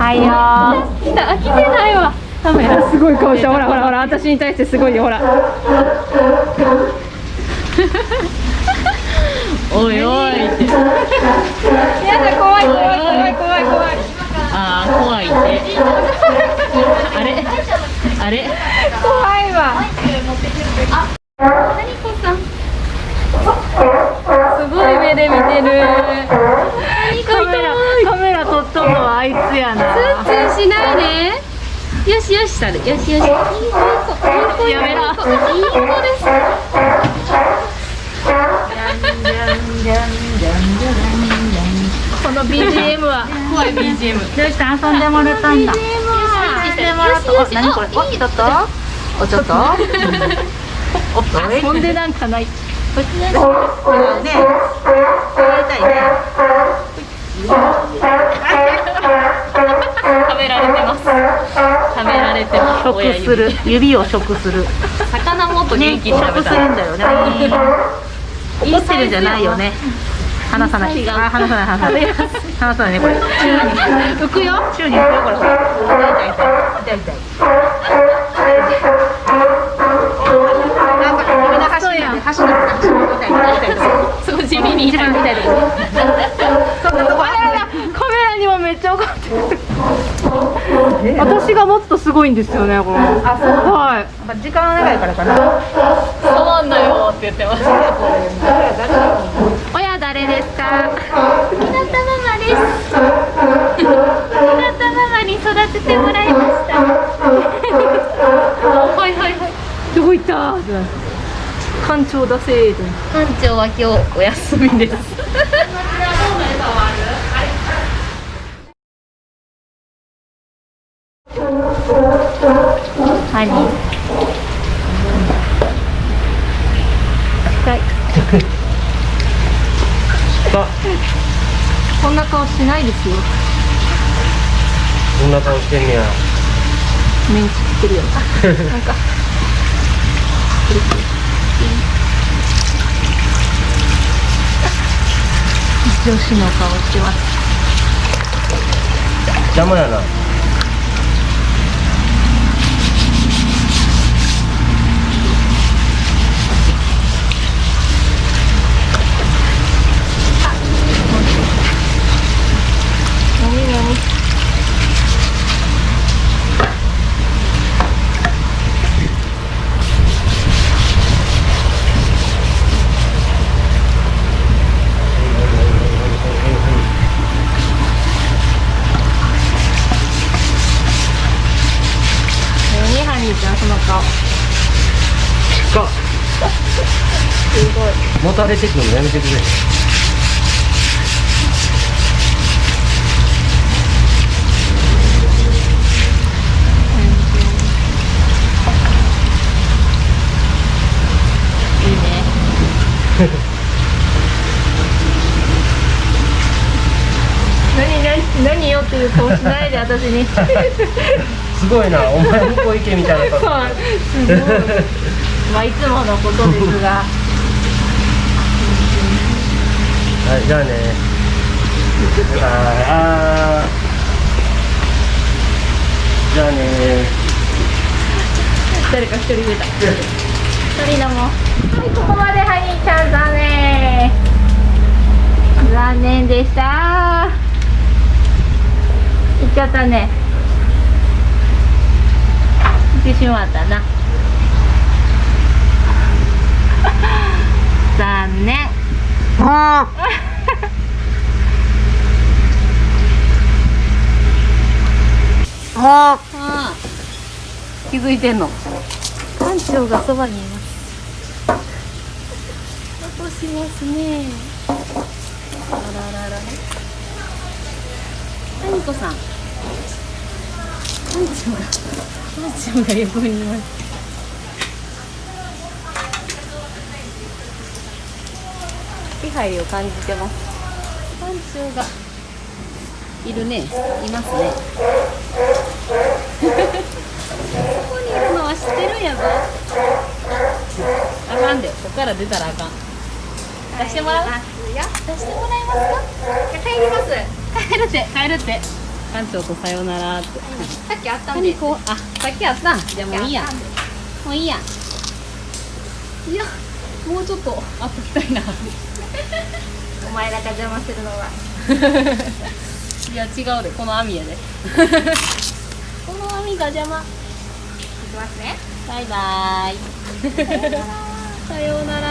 はいよ来た来てないわ。カメラ。すごい顔したほらほらほら私に対してすごいよほら。おいおい。ってやだ怖い怖い怖い怖い怖い。ああ怖いって。あれ？あれ？怖いわ。何こさん。すごい目で見てるカメラカメラ撮っとんのはあいつやなツンツンしないで。よしよしさるよしよし。いい子やめろ。いい子ですこの BGM は。怖い BGM どうした？遊んでもらったんだ。BGM は遊んでもらったお何これおちょっと？おちょっと？おっと遊んでなんかない。ねやりたいね食べられてます。食べられてます。食する。指を食する。魚もっと元気に食べたい。食するんだよね怒ってるんじゃないよね。離さない。あ離さない離さない。離さないねこれ。浮くよ。宙に浮くよ。これ痛い痛い痛い。痛いなんか指の端に端に端に痛い痛い痛い痛いそう地味に痛い。とこ。ろそんなとこあららカメラにもめっちゃ怒ってる私が持つとすごいんですよねこれ。あそう。はい。まあ時間長いからかな。触んなよって言ってます。親誰ですか？ひなたママです。ひなたママに育ててもらいました。はいはいはい。どこ行った？館長だせー館長は今日お休みです ハニー近い。あ、こんな顔しないですよ。こんな顔してんねや。メンチ食ってるよ。なんか。女子の顔してます。邪魔やな。何何何ハニーちゃんその顔か。すごいもたれてくるのやめてくれ。いいね何何何よっていう顔しないで私に すごいな。お前向こう行けみたいな顔。はいすごいまあいつものことですがはい、じゃあね。あーあー。じゃあね。誰か一人出た一人だもんはいここまでハニーちゃん残念残念でした行っちゃったねてしまったな。残念。ああ。気づいてんの？館長がそばにいます。落としますね。あらららあにこさん？館長が館長が横にい。ます気配を感じてます館長がい。るねい。ますねここにい。るのは知ってるんやぞあかんでここから出たらあかん出してもらう出してもらえますか帰ります帰るって帰るって館長とさよならって。さっきあったんで何こうあさっきあった。じゃあもういいやもういいや。いやもうちょっとあっときたいな。お前らが邪魔するのは。いや違うで。この網やで。この網が邪魔。いきますね。バイバイ。さようなら